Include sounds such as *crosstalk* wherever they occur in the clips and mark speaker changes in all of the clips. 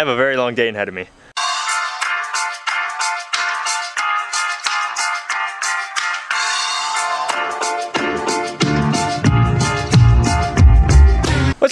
Speaker 1: have a very long day ahead of me.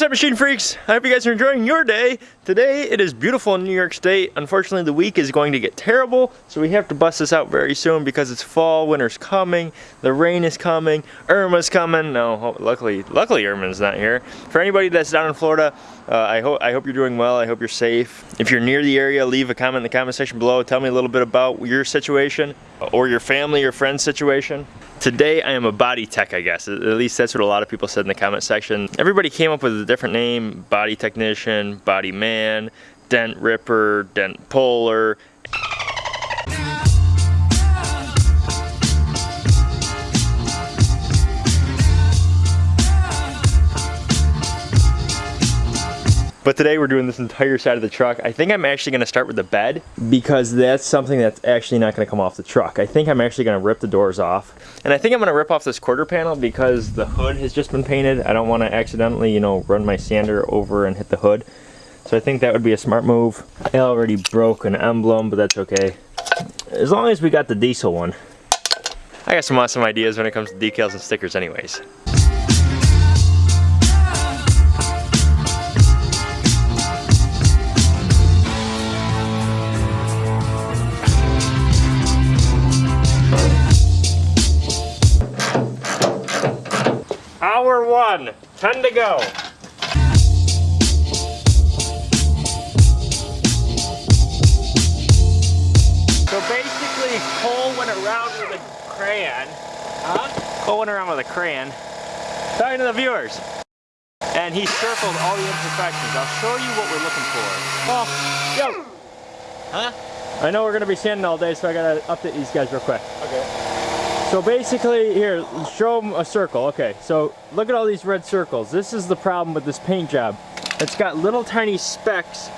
Speaker 1: Up machine freaks? I hope you guys are enjoying your day. Today it is beautiful in New York State. Unfortunately the week is going to get terrible so we have to bust this out very soon because it's fall, winter's coming, the rain is coming, Irma's coming. No, luckily, luckily Irma's not here. For anybody that's down in Florida, uh, I, hope I hope you're doing well. I hope you're safe. If you're near the area, leave a comment in the comment section below. Tell me a little bit about your situation or your family or friend's situation. Today I am a body tech, I guess. At least that's what a lot of people said in the comment section. Everybody came up with a different name, body technician, body man, dent ripper, dent puller, But today we're doing this entire side of the truck. I think I'm actually gonna start with the bed because that's something that's actually not gonna come off the truck. I think I'm actually gonna rip the doors off. And I think I'm gonna rip off this quarter panel because the hood has just been painted. I don't wanna accidentally, you know, run my sander over and hit the hood. So I think that would be a smart move. I already broke an emblem, but that's okay. As long as we got the diesel one. I got some awesome ideas when it comes to decals and stickers anyways. One, 10 to go. So basically, Cole went around with a crayon. Huh? Cole went around with a crayon, talking to the viewers. And he circled all the imperfections. I'll show you what we're looking for. Oh, yo! Huh? I know we're gonna be standing all day, so I gotta update these guys real quick. Okay. So basically, here, show them a circle. Okay, so look at all these red circles. This is the problem with this paint job. It's got little tiny specks.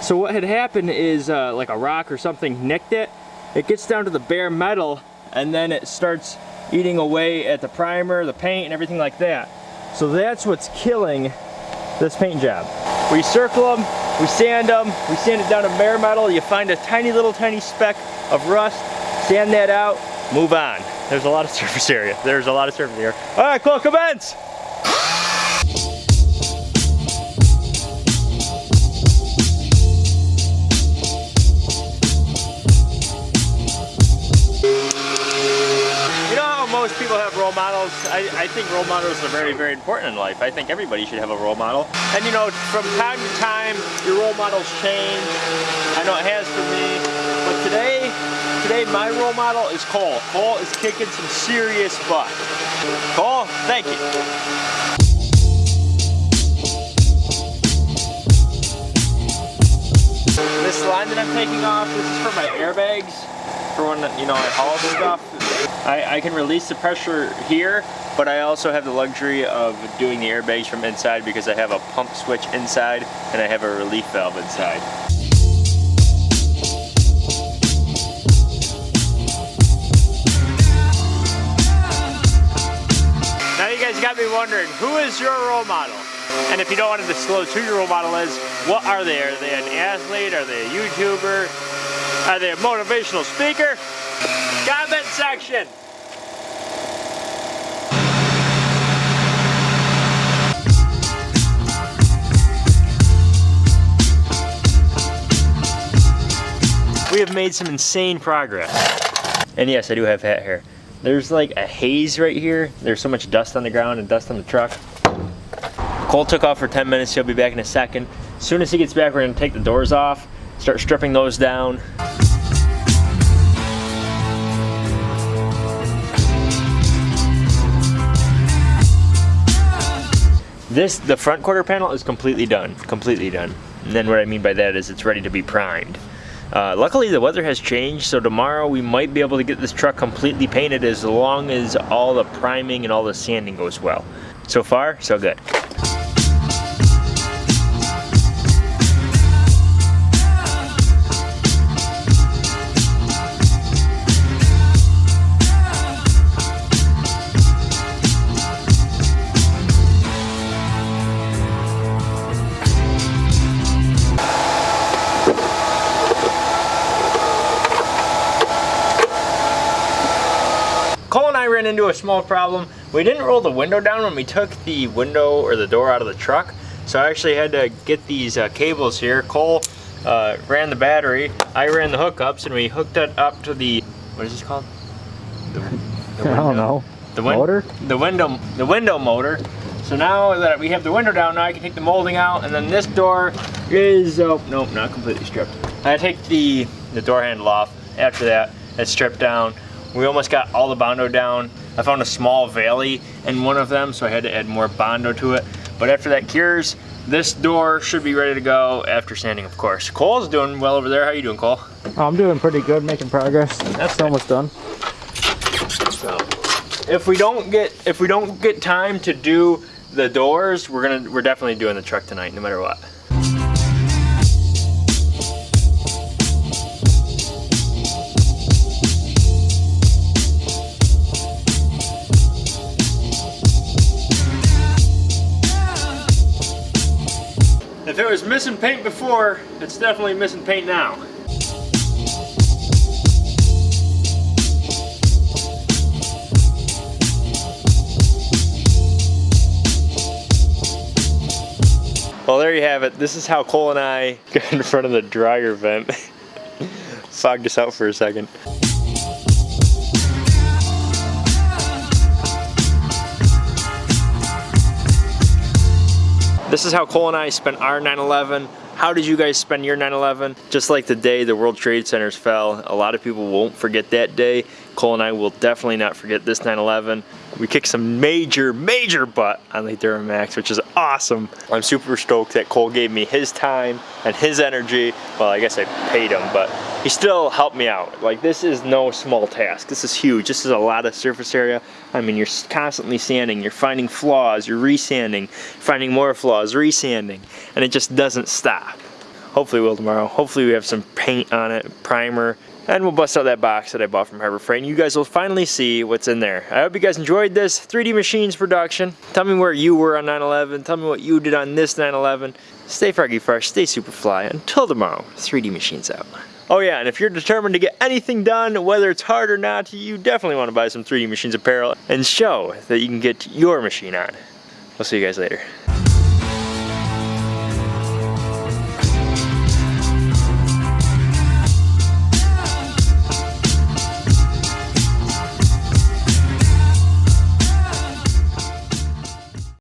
Speaker 1: So what had happened is uh, like a rock or something nicked it. It gets down to the bare metal and then it starts eating away at the primer, the paint, and everything like that. So that's what's killing this paint job. We circle them, we sand them, we sand it down to bare metal, you find a tiny little tiny speck of rust, sand that out, move on. There's a lot of surface area. There's a lot of surface area. All right, cool, commence! most people have role models. I, I, think role models are very, very important in life. I think everybody should have a role model. And you know, from time to time, your role models change. I know it has for me. But today, Today my role model is Cole. Cole is kicking some serious butt. Cole, thank you. This line that I'm taking off, this is for my airbags, for when you know I haul stuff. I, I can release the pressure here, but I also have the luxury of doing the airbags from inside because I have a pump switch inside and I have a relief valve inside. Wondering, who is your role model? And if you don't want to disclose who your role model is, what are they? Are they an athlete? Are they a YouTuber? Are they a motivational speaker? Comment section! We have made some insane progress. And yes, I do have hat hair. There's like a haze right here. There's so much dust on the ground and dust on the truck. Cole took off for 10 minutes. He'll be back in a second. As soon as he gets back, we're gonna take the doors off, start stripping those down. This, the front quarter panel is completely done, completely done. And then what I mean by that is it's ready to be primed. Uh, luckily the weather has changed so tomorrow we might be able to get this truck completely painted as long as all the priming and all the sanding goes well. So far, so good. Into a small problem. We didn't roll the window down when we took the window or the door out of the truck. So I actually had to get these uh, cables here. Cole uh, ran the battery. I ran the hookups and we hooked it up to the, what is this called? The, the *laughs*
Speaker 2: I don't know.
Speaker 1: The win-
Speaker 2: Motor?
Speaker 1: The window, the window motor. So now that we have the window down, now I can take the molding out, and then this door is, oh, nope, not completely stripped. I take the, the door handle off. After that, it's stripped down. We almost got all the Bondo down. I found a small valley in one of them, so I had to add more Bondo to it. But after that cures, this door should be ready to go after sanding, of course. Cole's doing well over there. How you doing, Cole?
Speaker 2: Oh, I'm doing pretty good, making progress.
Speaker 1: That's
Speaker 2: almost done.
Speaker 1: So, if we don't get if we don't get time to do the doors, we're gonna we're definitely doing the truck tonight, no matter what. If it was missing paint before, it's definitely missing paint now. Well, there you have it. This is how Cole and I *laughs* got in front of the dryer vent. *laughs* Fogged us out for a second. This is how Cole and I spent our 9/11. How did you guys spend your 9/11? Just like the day the World Trade Centers fell, a lot of people won't forget that day. Cole and I will definitely not forget this 9/11. We kicked some major, major butt on the Duramax, which is awesome. I'm super stoked that Cole gave me his time and his energy. Well, I guess I paid him, but he still helped me out. Like this is no small task. This is huge. This is a lot of surface area. I mean, you're constantly sanding, you're finding flaws, you're resanding, finding more flaws, resanding, and it just doesn't stop. Hopefully we'll tomorrow. Hopefully we have some paint on it, primer, and we'll bust out that box that I bought from Harbor Freight and you guys will finally see what's in there. I hope you guys enjoyed this 3D Machines production. Tell me where you were on 9-11. Tell me what you did on this 9-11. Stay froggy fresh, stay super fly. Until tomorrow, 3D Machines out. Oh yeah, and if you're determined to get anything done, whether it's hard or not, you definitely want to buy some 3D Machines apparel and show that you can get your machine on. We'll see you guys later.